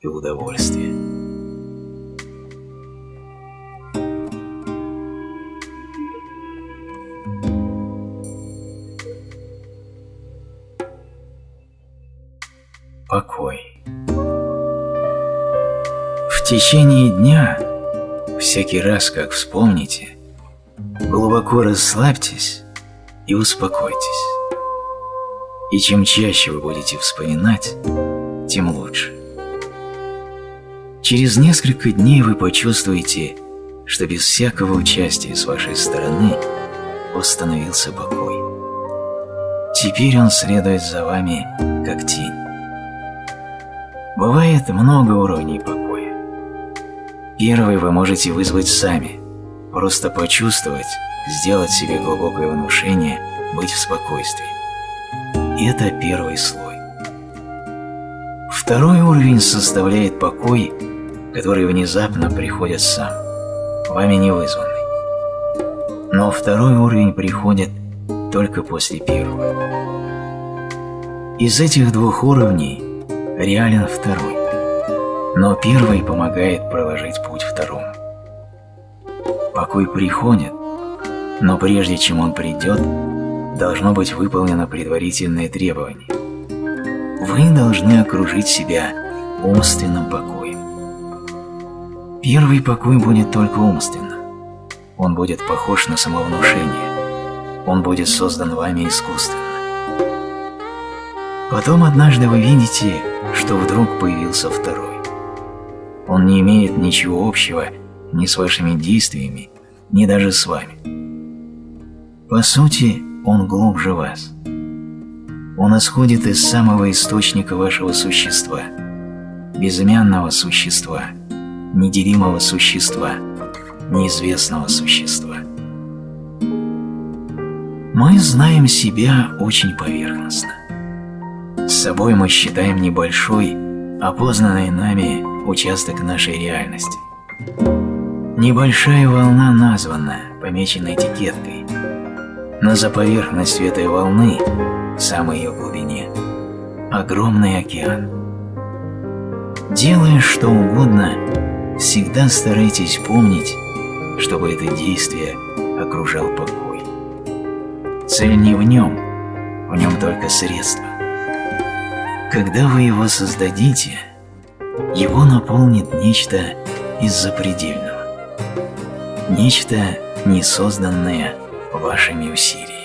и удовольствия. Покой. В течение дня, всякий раз, как вспомните, глубоко расслабьтесь и успокойтесь. И чем чаще вы будете вспоминать, тем лучше. Через несколько дней вы почувствуете, что без всякого участия с вашей стороны установился покой. Теперь он следует за вами, как тень. Бывает много уровней покоя. Первый вы можете вызвать сами, просто почувствовать, сделать себе глубокое внушение, быть в спокойствии. Это первый слой. Второй уровень составляет покой, который внезапно приходит сам, вами не вызванный. Но второй уровень приходит только после первого. Из этих двух уровней реален второй, но первый помогает проложить путь второму. Покой приходит, но прежде чем он придет, должно быть выполнено предварительное требование. Вы должны окружить себя умственным покоем. Первый покой будет только умственным. Он будет похож на самовнушение. Он будет создан вами искусственно. Потом однажды вы видите, что вдруг появился второй. Он не имеет ничего общего ни с вашими действиями, ни даже с вами. По сути, он глубже вас. Он исходит из самого источника вашего существа, безымянного существа, неделимого существа, неизвестного существа. Мы знаем себя очень поверхностно. С собой мы считаем небольшой, опознанный нами участок нашей реальности. Небольшая волна названа, помечена этикеткой – но за поверхностью этой волны, в самой ее глубине, огромный океан. Делая что угодно, всегда старайтесь помнить, чтобы это действие окружал покой. Цель не в нем, в нем только средство. Когда вы его создадите, его наполнит нечто из запредельного, нечто несозданное вашими усилиями.